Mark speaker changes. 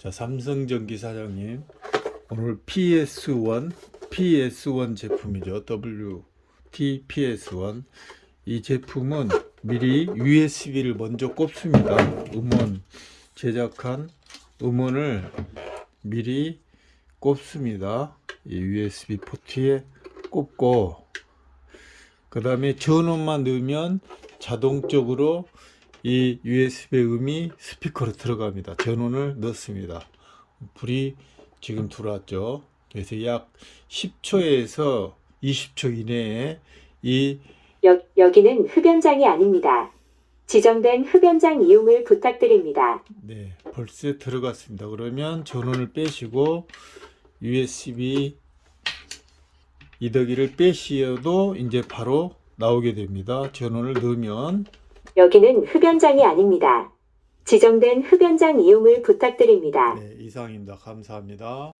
Speaker 1: 자, 삼성전기 사장님. 오늘 PS1, PS1 제품이죠. WTPS1. 이 제품은 미리 USB를 먼저 꼽습니다. 음원 제작한 음원을 미리 꼽습니다. 이 USB 포트에 꼽고 그 다음에 전원만 넣으면 자동적으로 이 USB 음이 스피커로 들어갑니다. 전원을 넣습니다. 불이 지금 들어왔죠. 그래서 약 10초에서 20초 이내에 이
Speaker 2: 여, 여기는 흡연장이 아닙니다. 지정된 흡연장 이용을 부탁드립니다.
Speaker 1: 네, 벌써 들어갔습니다. 그러면 전원을 빼시고 USB 이더기를 빼시어도 이제 바로 나오게 됩니다. 전원을 넣으면
Speaker 2: 여기는 흡연장이 아닙니다. 지정된 흡연장 이용을 부탁드립니다.
Speaker 1: 네, 이상입니다. 감사합니다.